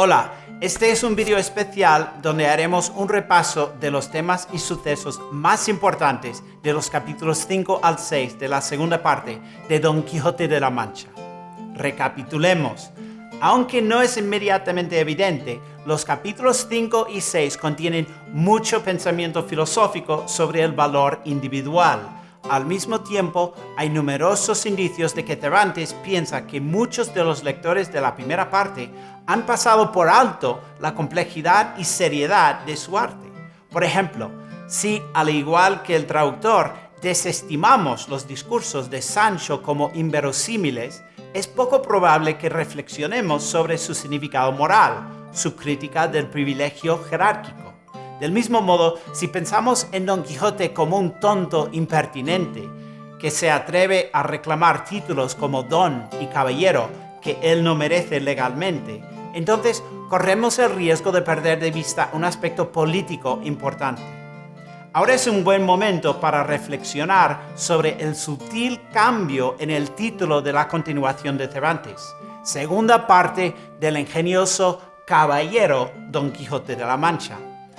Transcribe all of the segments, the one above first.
Hola, este es un video especial donde haremos un repaso de los temas y sucesos más importantes de los capítulos 5 al 6 de la segunda parte de Don Quijote de la Mancha. Recapitulemos. Aunque no es inmediatamente evidente, los capítulos 5 y 6 contienen mucho pensamiento filosófico sobre el valor individual, al mismo tiempo, hay numerosos indicios de que Cervantes piensa que muchos de los lectores de la primera parte han pasado por alto la complejidad y seriedad de su arte. Por ejemplo, si, al igual que el traductor, desestimamos los discursos de Sancho como inverosímiles, es poco probable que reflexionemos sobre su significado moral, su crítica del privilegio jerárquico. Del mismo modo, si pensamos en Don Quijote como un tonto impertinente, que se atreve a reclamar títulos como don y caballero que él no merece legalmente, entonces corremos el riesgo de perder de vista un aspecto político importante. Ahora es un buen momento para reflexionar sobre el sutil cambio en el título de la continuación de Cervantes, segunda parte del ingenioso Caballero Don Quijote de la Mancha.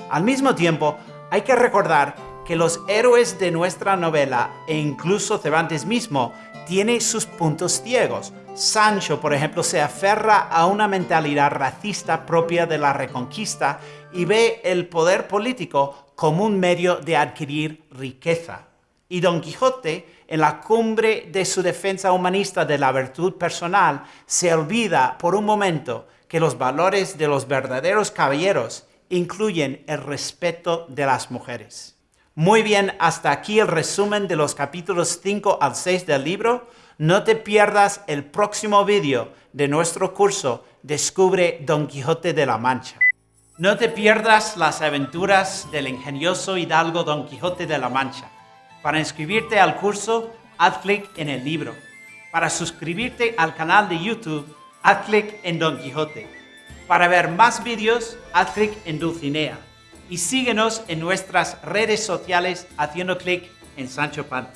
Al mismo tiempo, hay que recordar que los héroes de nuestra novela, e incluso Cervantes mismo, tiene sus puntos ciegos. Sancho, por ejemplo, se aferra a una mentalidad racista propia de la Reconquista y ve el poder político como un medio de adquirir riqueza. Y Don Quijote, en la cumbre de su defensa humanista de la virtud personal, se olvida por un momento que los valores de los verdaderos caballeros incluyen el respeto de las mujeres. Muy bien, hasta aquí el resumen de los capítulos 5 al 6 del libro. No te pierdas el próximo vídeo de nuestro curso Descubre Don Quijote de la Mancha. No te pierdas las aventuras del ingenioso hidalgo Don Quijote de la Mancha. Para inscribirte al curso, haz clic en el libro. Para suscribirte al canal de YouTube, haz clic en Don Quijote. Para ver más vídeos, haz clic en Dulcinea y síguenos en nuestras redes sociales haciendo clic en Sancho Panza.